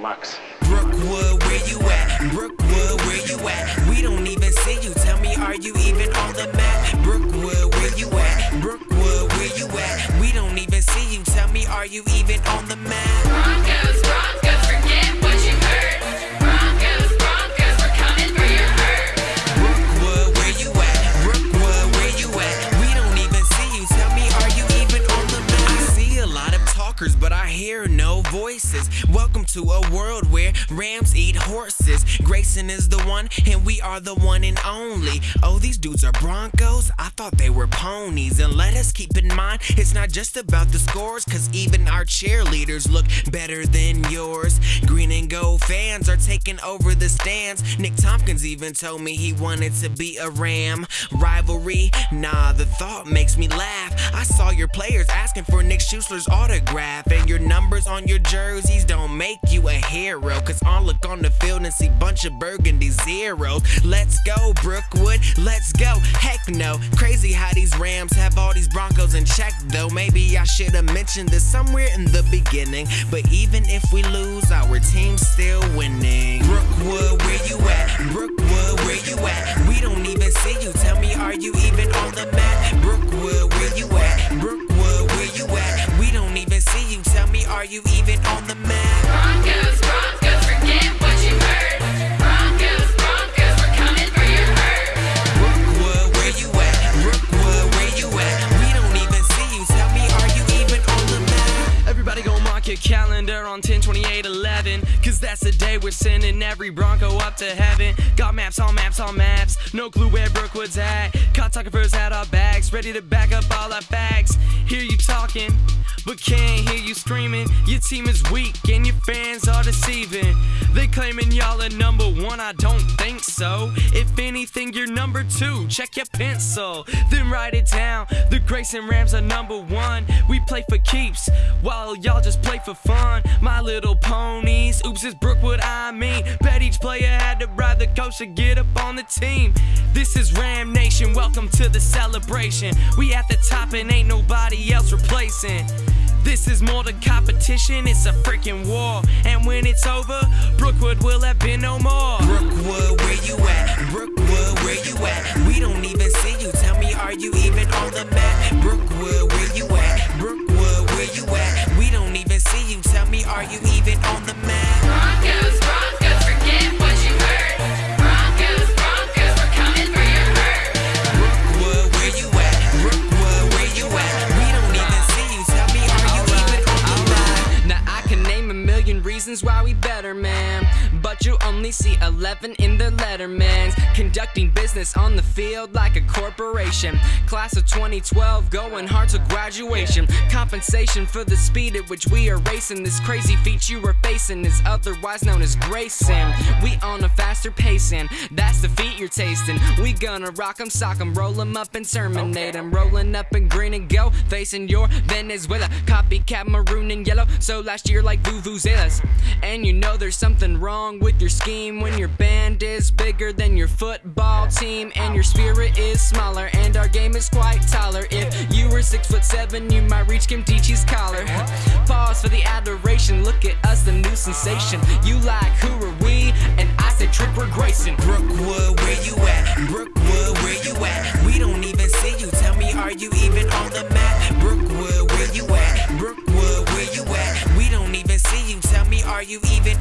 Brookwood, where you at? Brookwood, where you at? We don't even see you. Tell me, are you even on the map? Brookwood, where you at? Brookwood, where you at? We don't even see you. Tell me, are you even on the map? Voices. Welcome to a world where rams eat horses. Grayson is the one, and we are the one and only. Oh, these dudes are Broncos? I thought they were ponies. And let us keep in mind, it's not just about the scores, cause even our cheerleaders look better than yours. Green and gold fans are taking over the stands. Nick Tompkins even told me he wanted to be a Ram. Rivalry? Nah, the thought makes me laugh. I saw your players asking for Nick Schussler's autograph, and your numbers on your jerseys don't make you a hero. Cause I'll look on the field and see bunch of burgundy zeros. Let's go, Brookwood, let's go. Heck no, crazy how these Rams have all these Broncos in check, though. Maybe I should have mentioned this somewhere in the beginning. But even if we lose, our team's still winning. Brookwood, 128 that's the day we're sending every Bronco up to heaven. Got maps on maps on maps. No clue where Brookwood's at. Cartographers had our bags, ready to back up all our facts. Hear you talking, but can't hear you screaming. Your team is weak and your fans are deceiving. They claiming y'all are number one, I don't think so. If anything, you're number two. Check your pencil, then write it down. The Grayson Rams are number one. We play for keeps, while y'all just play for fun. My little ponies, oops, it's Brookwood, I mean. Bet each player had to bribe the coach to get up on the team. This is Ram Nation, welcome to the celebration. We at the top and ain't nobody else replacing. This is more than competition, it's a freaking war. And when it's over, Brookwood will have been no more. Brookwood, where you at? Brookwood, where you at? We don't even see you. Tell me, are you even on the map? Brookwood, where you at? Brookwood, where you at? We don't even see you. Tell me, are you even on the map? Reasons why we better, man. But you only see 11 in the lettermans. Conducting business on the field like a corporation. Class of 2012, going hard to graduation. Compensation for the speed at which we are racing. This crazy feat you are facing is otherwise known as Grayson. We on a faster pacing. That's the feat you're tasting. We gonna rock 'em, sock 'em, roll 'em up and terminate 'em. Rolling up in green and go, facing your Venezuela. Copycat maroon and yellow. So last year like Vuvuzelas. And you know there's something wrong with your scheme when your band is bigger than your football team and your spirit is smaller and our game is quite taller. If you were six foot seven, you might reach Kim Teachy's collar. Pause for the adoration. Look at us, the new sensation. You like who are we? And I said Tripper Grayson. Brookwood, where you at? Brookwood, where you at? We don't even see you. Tell me, are you even on the map? Brookwood, where you at? Brookwood, where you at? We don't even see you. Tell me, are you even